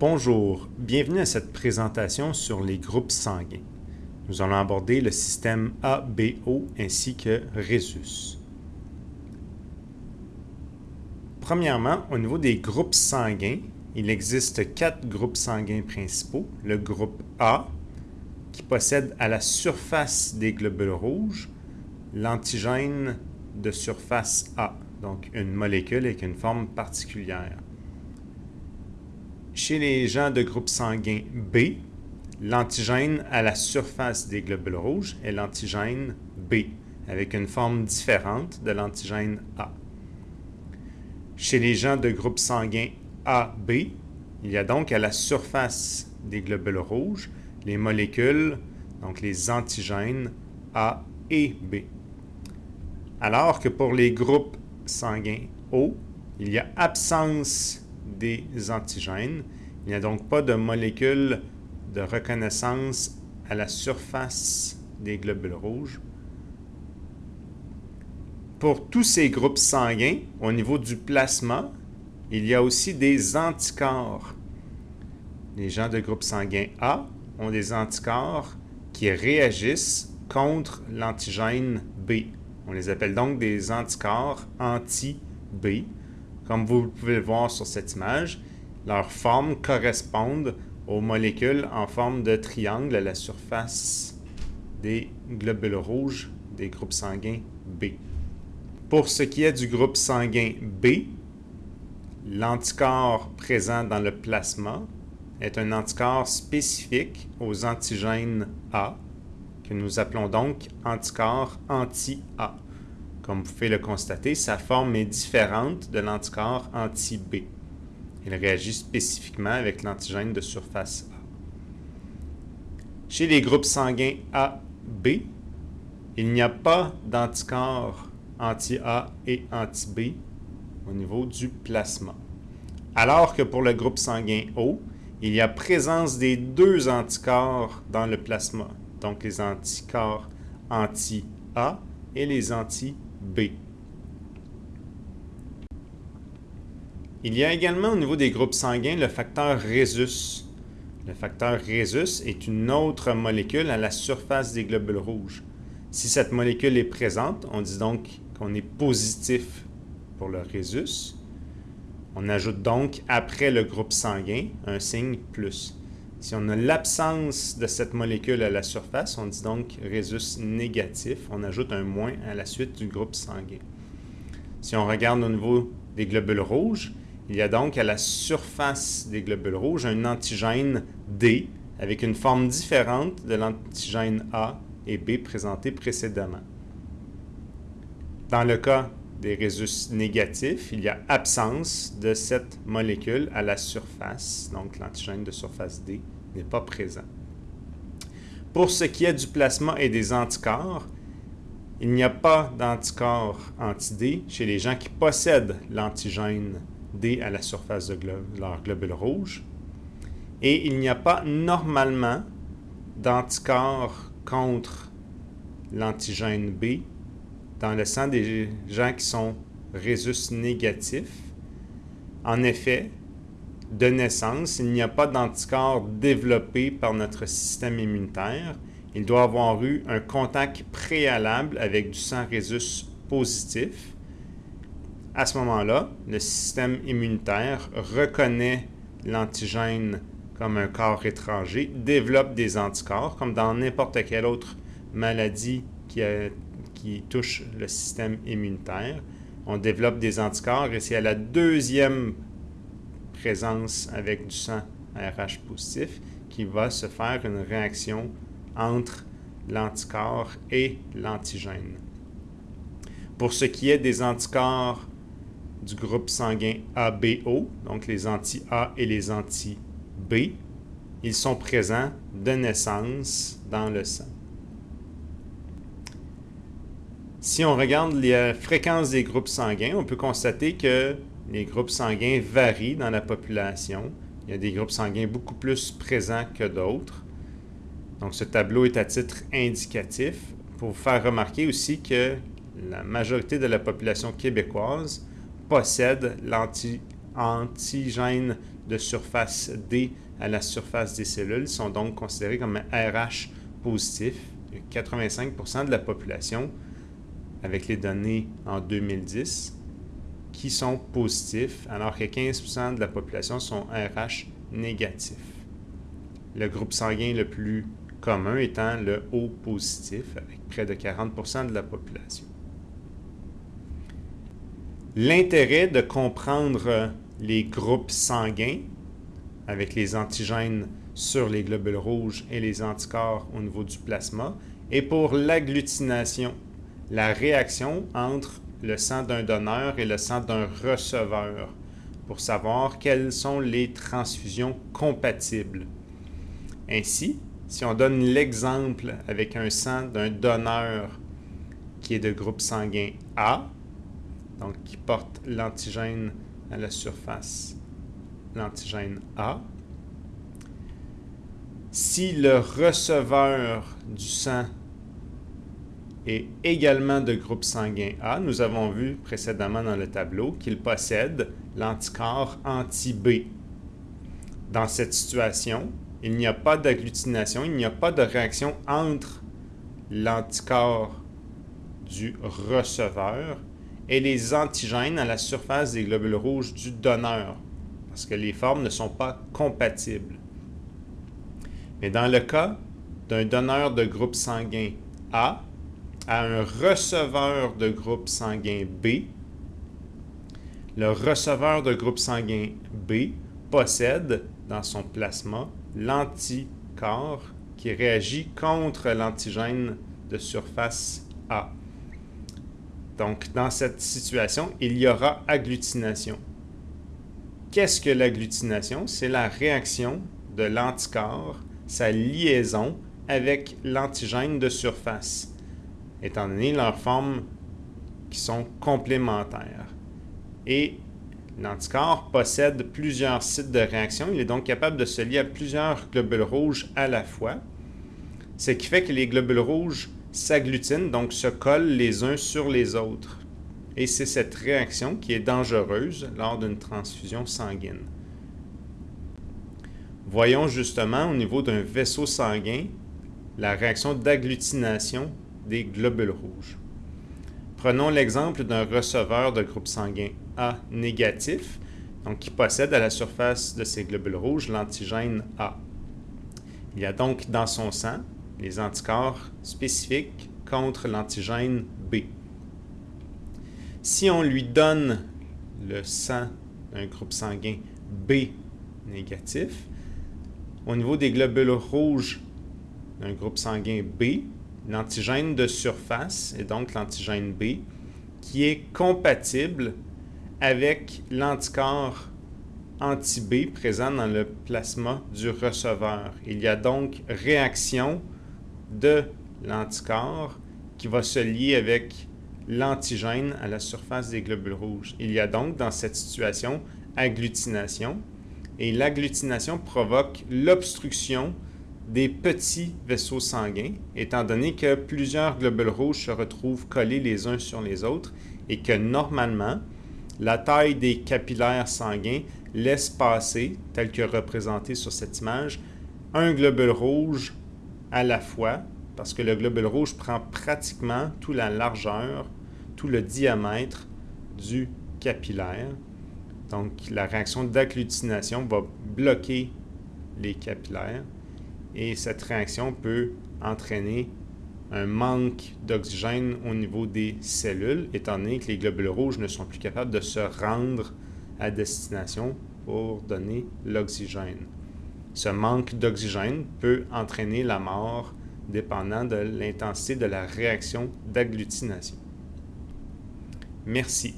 Bonjour, bienvenue à cette présentation sur les groupes sanguins. Nous allons aborder le système ABO ainsi que Rhésus. Premièrement, au niveau des groupes sanguins, il existe quatre groupes sanguins principaux. Le groupe A, qui possède à la surface des globules rouges l'antigène de surface A, donc une molécule avec une forme particulière. Chez les gens de groupe sanguin B, l'antigène à la surface des globules rouges est l'antigène B, avec une forme différente de l'antigène A. Chez les gens de groupe sanguin AB, il y a donc à la surface des globules rouges les molécules, donc les antigènes A et B. Alors que pour les groupes sanguins O, il y a absence des antigènes. Il n'y a donc pas de molécules de reconnaissance à la surface des globules rouges. Pour tous ces groupes sanguins, au niveau du plasma, il y a aussi des anticorps. Les gens de groupe sanguin A ont des anticorps qui réagissent contre l'antigène B. On les appelle donc des anticorps anti-B. Comme vous pouvez le voir sur cette image, leurs formes correspondent aux molécules en forme de triangle à la surface des globules rouges des groupes sanguins B. Pour ce qui est du groupe sanguin B, l'anticorps présent dans le plasma est un anticorps spécifique aux antigènes A, que nous appelons donc anticorps anti-A. Comme vous pouvez le constater, sa forme est différente de l'anticorps anti-B. Il réagit spécifiquement avec l'antigène de surface A. Chez les groupes sanguins AB, il n'y a pas d'anticorps anti-A et anti-B au niveau du plasma. Alors que pour le groupe sanguin O, il y a présence des deux anticorps dans le plasma, donc les anticorps anti-A et les anti-B. B. Il y a également au niveau des groupes sanguins le facteur Rhésus. Le facteur Rhésus est une autre molécule à la surface des globules rouges. Si cette molécule est présente, on dit donc qu'on est positif pour le Rhésus. On ajoute donc après le groupe sanguin un signe plus. Si on a l'absence de cette molécule à la surface, on dit donc résus négatif. On ajoute un moins à la suite du groupe sanguin. Si on regarde au niveau des globules rouges, il y a donc à la surface des globules rouges un antigène D avec une forme différente de l'antigène A et B présenté précédemment. Dans le cas des résus négatifs, il y a absence de cette molécule à la surface, donc l'antigène de surface D n'est pas présent. Pour ce qui est du plasma et des anticorps, il n'y a pas d'anticorps anti-D chez les gens qui possèdent l'antigène D à la surface de leur globule rouge. Et il n'y a pas normalement d'anticorps contre l'antigène B dans le sang des gens qui sont résus négatifs. En effet, de naissance, il n'y a pas d'anticorps développé par notre système immunitaire. Il doit avoir eu un contact préalable avec du sang résus positif. À ce moment-là, le système immunitaire reconnaît l'antigène comme un corps étranger, développe des anticorps, comme dans n'importe quelle autre maladie qui a qui touche le système immunitaire. On développe des anticorps et c'est à la deuxième présence avec du sang RH positif qui va se faire une réaction entre l'anticorps et l'antigène. Pour ce qui est des anticorps du groupe sanguin ABO, donc les anti-A et les anti-B, ils sont présents de naissance dans le sang. Si on regarde la fréquence des groupes sanguins, on peut constater que les groupes sanguins varient dans la population. Il y a des groupes sanguins beaucoup plus présents que d'autres. Donc ce tableau est à titre indicatif pour vous faire remarquer aussi que la majorité de la population québécoise possède l'antigène de surface D à la surface des cellules sont donc considérés comme RH positifs. 85% de la population, avec les données en 2010, qui sont positifs, alors que 15% de la population sont RH négatifs. Le groupe sanguin le plus commun étant le O positif, avec près de 40% de la population. L'intérêt de comprendre les groupes sanguins avec les antigènes sur les globules rouges et les anticorps au niveau du plasma est pour l'agglutination, la réaction entre le sang d'un donneur et le sang d'un receveur pour savoir quelles sont les transfusions compatibles. Ainsi, si on donne l'exemple avec un sang d'un donneur qui est de groupe sanguin A, donc qui porte l'antigène à la surface, l'antigène A. Si le receveur du sang est également de groupe sanguin A, nous avons vu précédemment dans le tableau qu'il possède l'anticorps anti-B. Dans cette situation, il n'y a pas d'agglutination, il n'y a pas de réaction entre l'anticorps du receveur et les antigènes à la surface des globules rouges du donneur, parce que les formes ne sont pas compatibles. Mais dans le cas d'un donneur de groupe sanguin A à un receveur de groupe sanguin B, le receveur de groupe sanguin B possède dans son plasma l'anticorps qui réagit contre l'antigène de surface A. Donc, dans cette situation, il y aura agglutination. Qu'est-ce que l'agglutination? C'est la réaction de l'anticorps, sa liaison avec l'antigène de surface, étant donné leurs formes qui sont complémentaires. Et l'anticorps possède plusieurs sites de réaction. Il est donc capable de se lier à plusieurs globules rouges à la fois, ce qui fait que les globules rouges s'agglutinent, donc se collent les uns sur les autres. Et c'est cette réaction qui est dangereuse lors d'une transfusion sanguine. Voyons justement au niveau d'un vaisseau sanguin la réaction d'agglutination des globules rouges. Prenons l'exemple d'un receveur de groupe sanguin A négatif, donc qui possède à la surface de ces globules rouges l'antigène A. Il y a donc dans son sang les anticorps spécifiques contre l'antigène B. Si on lui donne le sang d'un groupe sanguin B négatif, au niveau des globules rouges d'un groupe sanguin B, l'antigène de surface, et donc l'antigène B, qui est compatible avec l'anticorps anti-B présent dans le plasma du receveur. Il y a donc réaction de l'anticorps qui va se lier avec l'antigène à la surface des globules rouges. Il y a donc dans cette situation agglutination et l'agglutination provoque l'obstruction des petits vaisseaux sanguins, étant donné que plusieurs globules rouges se retrouvent collés les uns sur les autres et que normalement, la taille des capillaires sanguins laisse passer, tel que représenté sur cette image, un globule rouge à la fois, parce que le globule rouge prend pratiquement toute la largeur, tout le diamètre du capillaire. Donc, la réaction d'agglutination va bloquer les capillaires et cette réaction peut entraîner un manque d'oxygène au niveau des cellules, étant donné que les globules rouges ne sont plus capables de se rendre à destination pour donner l'oxygène. Ce manque d'oxygène peut entraîner la mort dépendant de l'intensité de la réaction d'agglutination. Merci.